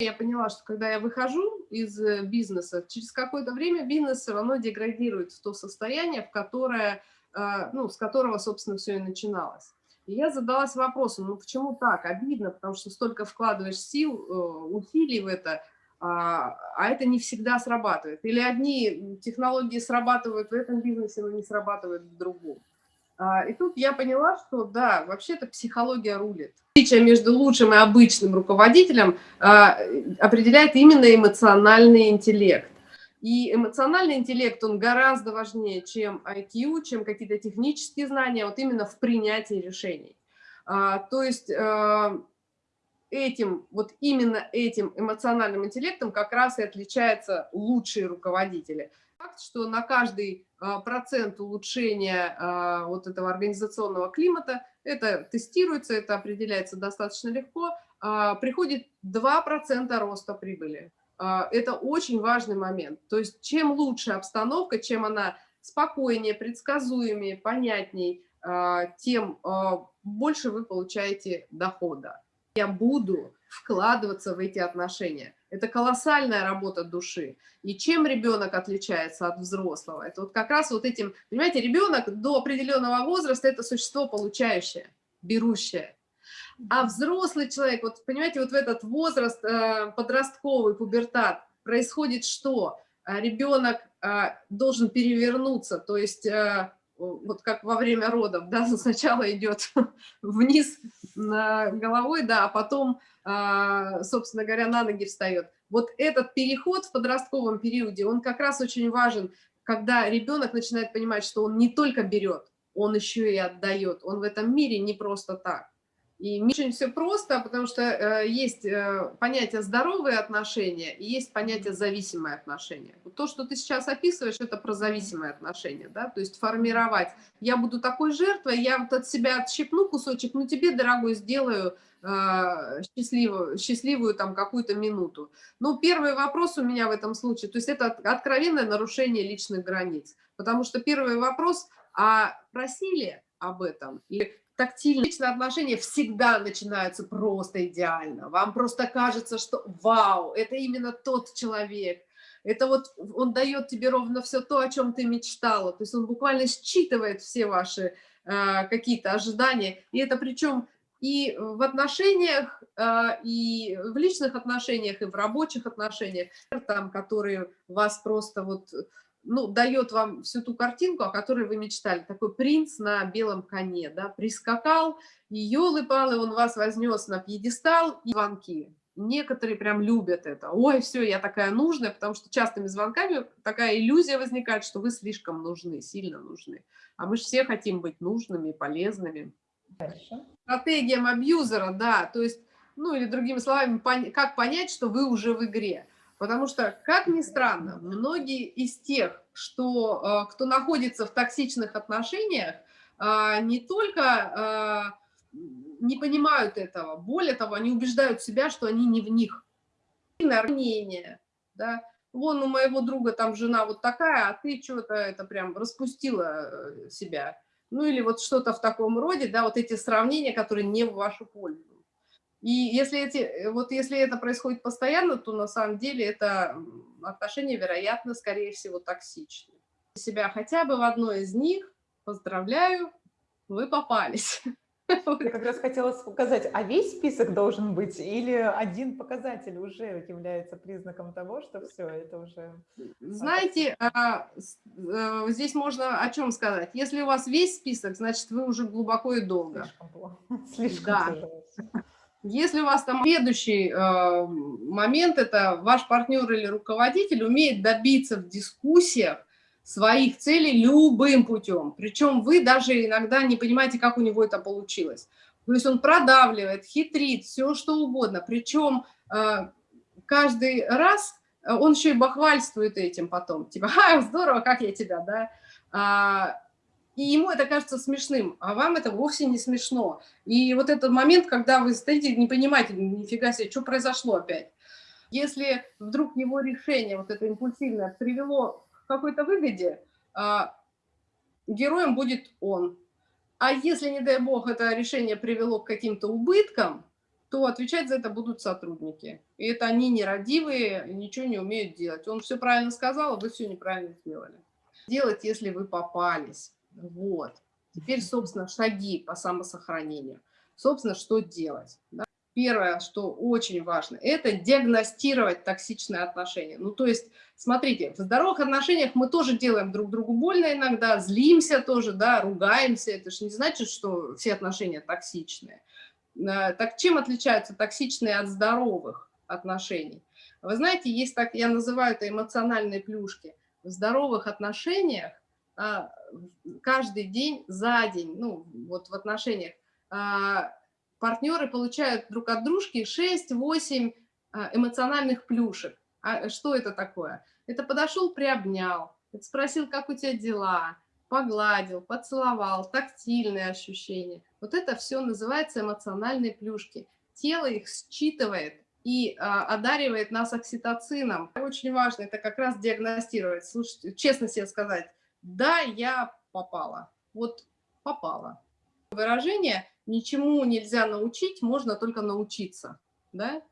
Я поняла, что когда я выхожу из э, бизнеса, через какое-то время бизнес все равно деградирует в то состояние, в которое, э, ну, с которого, собственно, все и начиналось. И я задалась вопросом, ну почему так? Обидно, потому что столько вкладываешь сил, э, усилий в это, а, а это не всегда срабатывает. Или одни технологии срабатывают в этом бизнесе, но не срабатывают в другом. А, и тут я поняла, что да, вообще-то психология рулит. Отличие между лучшим и обычным руководителем а, определяет именно эмоциональный интеллект. И эмоциональный интеллект, он гораздо важнее, чем IQ, чем какие-то технические знания, вот именно в принятии решений. А, то есть этим, вот именно этим эмоциональным интеллектом как раз и отличаются лучшие руководители. Факт, что на каждый а, процент улучшения а, вот этого организационного климата, это тестируется, это определяется достаточно легко, а, приходит 2% роста прибыли. Это очень важный момент. То есть чем лучше обстановка, чем она спокойнее, предсказуемее, понятней, тем больше вы получаете дохода я буду вкладываться в эти отношения. Это колоссальная работа души. И чем ребенок отличается от взрослого? Это вот как раз вот этим, понимаете, ребенок до определенного возраста – это существо получающее, берущее. А взрослый человек, вот понимаете, вот в этот возраст э, подростковый, пубертат, происходит что? А ребенок э, должен перевернуться, то есть э, вот как во время родов, да, сначала идет вниз головой, да, а потом, а, собственно говоря, на ноги встает. Вот этот переход в подростковом периоде, он как раз очень важен, когда ребенок начинает понимать, что он не только берет, он еще и отдает, он в этом мире не просто так. И очень все просто, потому что э, есть э, понятие здоровые отношения и есть понятие зависимые отношения. Вот то, что ты сейчас описываешь, это про зависимые отношения, да, то есть формировать. Я буду такой жертвой, я вот от себя отщипну кусочек, ну тебе, дорогой, сделаю э, счастливую, счастливую там какую-то минуту. Ну, первый вопрос у меня в этом случае, то есть это откровенное нарушение личных границ, потому что первый вопрос, а просили об этом? Или тактильные личные отношения всегда начинаются просто идеально. Вам просто кажется, что вау, это именно тот человек. Это вот он дает тебе ровно все то, о чем ты мечтала. То есть он буквально считывает все ваши э, какие-то ожидания. И это причем и в отношениях, э, и в личных отношениях, и в рабочих отношениях, там, которые вас просто вот ну, дает вам всю ту картинку, о которой вы мечтали. Такой принц на белом коне, да, прискакал, и елы-палы, он вас вознес на пьедестал и звонки. Некоторые прям любят это. Ой, все, я такая нужная, потому что частыми звонками такая иллюзия возникает, что вы слишком нужны, сильно нужны. А мы же все хотим быть нужными, полезными. Хорошо. Стратегиям абьюзера, да, то есть, ну или другими словами, как понять, что вы уже в игре. Потому что, как ни странно, многие из тех, что, э, кто находится в токсичных отношениях, э, не только э, не понимают этого, более того, они убеждают себя, что они не в них. Мнение, да, вон у моего друга там жена вот такая, а ты что-то это прям распустила себя. Ну или вот что-то в таком роде, да, вот эти сравнения, которые не в вашу пользу. И если, эти, э, вот если это происходит постоянно, то на самом деле это отношения, вероятно, скорее всего, токсичны. Себя хотя бы в одной из них, поздравляю, вы попались. Я как раз хотела сказать, а весь список должен быть или один показатель уже является признаком того, что все, это уже... Знаете, а, э, здесь можно о чем сказать. Если у вас весь список, значит, вы уже глубоко и долго. Слишком плохо. Слишком да. Если у вас там следующий э, момент, это ваш партнер или руководитель умеет добиться в дискуссиях своих целей любым путем. Причем вы даже иногда не понимаете, как у него это получилось. То есть он продавливает, хитрит, все что угодно. Причем э, каждый раз он еще и бахвальствует этим потом. Типа, ха, здорово, как я тебя, да. А, и ему это кажется смешным, а вам это вовсе не смешно. И вот этот момент, когда вы стоите, не понимаете, нифига себе, что произошло опять. Если вдруг его решение, вот это импульсивное, привело к какой-то выгоде, а, героем будет он. А если, не дай бог, это решение привело к каким-то убыткам, то отвечать за это будут сотрудники. И это они нерадивые, ничего не умеют делать. Он все правильно сказал, а вы все неправильно сделали. Делать, если вы попались. Вот. Теперь, собственно, шаги по самосохранению. Собственно, что делать? Да? Первое, что очень важно, это диагностировать токсичные отношения. Ну, то есть, смотрите, в здоровых отношениях мы тоже делаем друг другу больно иногда, злимся тоже, да, ругаемся. Это же не значит, что все отношения токсичные. Э, так чем отличаются токсичные от здоровых отношений? Вы знаете, есть так, я называю это эмоциональные плюшки. В здоровых отношениях каждый день за день, ну, вот в отношениях, а, партнеры получают друг от дружки 6-8 а, эмоциональных плюшек. А что это такое? Это подошел, приобнял, спросил, как у тебя дела, погладил, поцеловал, тактильные ощущения. Вот это все называется эмоциональные плюшки. Тело их считывает и а, одаривает нас окситоцином. Очень важно это как раз диагностировать. Слушайте, честно себе сказать, да, я попала. Вот попала. Выражение «ничему нельзя научить, можно только научиться». Да?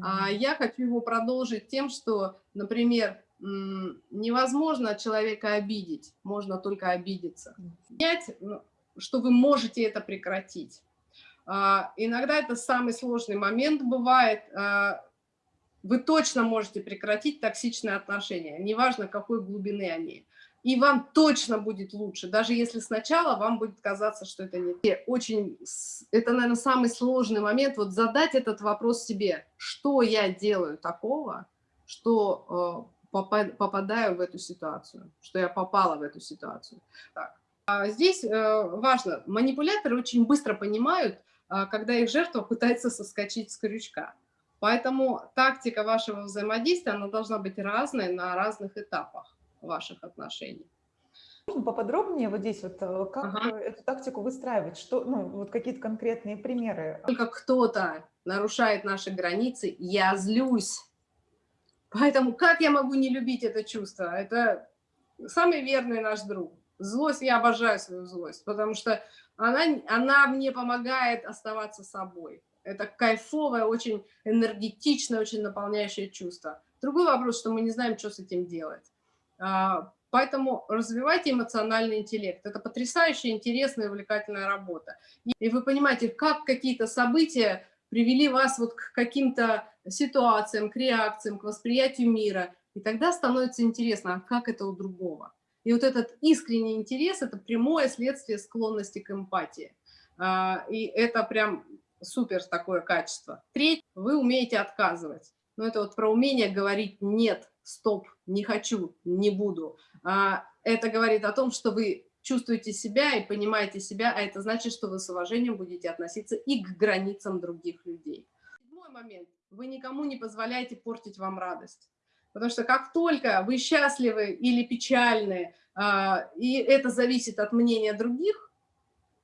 А я хочу его продолжить тем, что, например, невозможно человека обидеть, можно только обидеться. Понять, ну, что вы можете это прекратить. А, иногда это самый сложный момент бывает. А, вы точно можете прекратить токсичные отношения, неважно какой глубины они и вам точно будет лучше, даже если сначала вам будет казаться, что это не очень, это, наверное, самый сложный момент, вот задать этот вопрос себе, что я делаю такого, что э, попадаю в эту ситуацию, что я попала в эту ситуацию. Так. А здесь э, важно, манипуляторы очень быстро понимают, э, когда их жертва пытается соскочить с крючка. Поэтому тактика вашего взаимодействия, она должна быть разной на разных этапах ваших отношений. Можно поподробнее вот здесь вот, э, как ага. эту тактику выстраивать? Что, ну, вот какие-то конкретные примеры? Только кто-то нарушает наши границы, я злюсь. Поэтому как я могу не любить это чувство? Это самый верный наш друг. Злость, я обожаю свою злость, потому что она, она мне помогает оставаться собой. Это кайфовое, очень энергетичное, очень наполняющее чувство. Другой вопрос, что мы не знаем, что с этим делать. А, поэтому развивайте эмоциональный интеллект. Это потрясающая, интересная, увлекательная работа. И вы понимаете, как какие-то события привели вас вот к каким-то ситуациям, к реакциям, к восприятию мира. И тогда становится интересно, а как это у другого. И вот этот искренний интерес – это прямое следствие склонности к эмпатии. А, и это прям супер такое качество. Третье, вы умеете отказывать. Но это вот про умение говорить «нет», «стоп», «не хочу», «не буду». А, это говорит о том, что вы чувствуете себя и понимаете себя, а это значит, что вы с уважением будете относиться и к границам других людей. Седьмой момент. Вы никому не позволяете портить вам радость. Потому что как только вы счастливы или печальны, а, и это зависит от мнения других,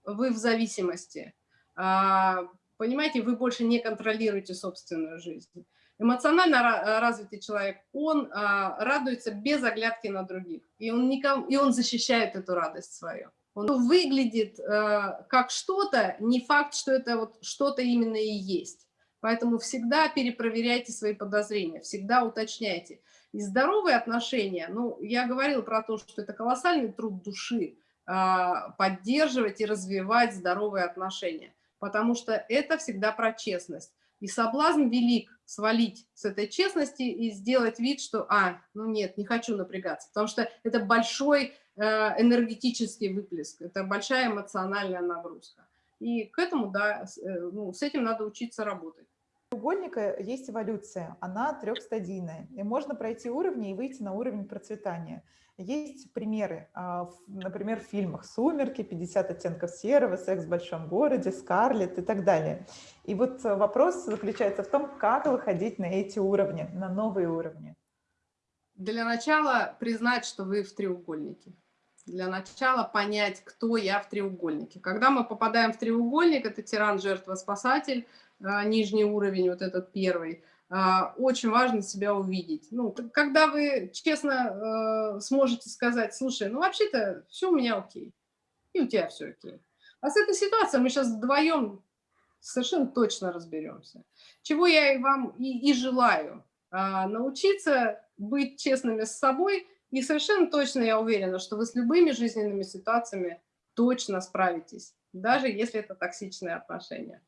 вы в зависимости. А, понимаете, вы больше не контролируете собственную жизнь. Эмоционально э, развитый человек, он а, радуется без оглядки на других, и он, никому, и он защищает эту радость свою. Он выглядит а, как что-то, не факт, что это вот что-то именно и есть. Поэтому всегда перепроверяйте свои подозрения, всегда уточняйте. И здоровые отношения, ну, я говорила про то, что это колоссальный труд души, а, поддерживать и развивать здоровые отношения, потому что это всегда про честность. И соблазн велик свалить с этой честности и сделать вид, что, а, ну нет, не хочу напрягаться, потому что это большой э, энергетический выплеск, это большая эмоциональная нагрузка. И к этому, да, э, ну, с этим надо учиться работать. Треугольника есть эволюция, она трехстадийная, и можно пройти уровни и выйти на уровень процветания. Есть примеры, а, например, в фильмах «Сумерки», «50 оттенков серого», «Секс в большом городе», «Скарлетт» и так далее. И вот вопрос заключается в том, как выходить на эти уровни, на новые уровни. Для начала признать, что вы в треугольнике. Для начала понять, кто я в треугольнике. Когда мы попадаем в треугольник, это тиран, жертва, спасатель, нижний уровень, вот этот первый – а, очень важно себя увидеть. Ну, когда вы честно э, сможете сказать, слушай, ну вообще-то все у меня окей, и у тебя все окей. А с этой ситуацией мы сейчас вдвоем совершенно точно разберемся. Чего я и вам и, и желаю. А, научиться быть честными с собой, и совершенно точно я уверена, что вы с любыми жизненными ситуациями точно справитесь, даже если это токсичные отношения.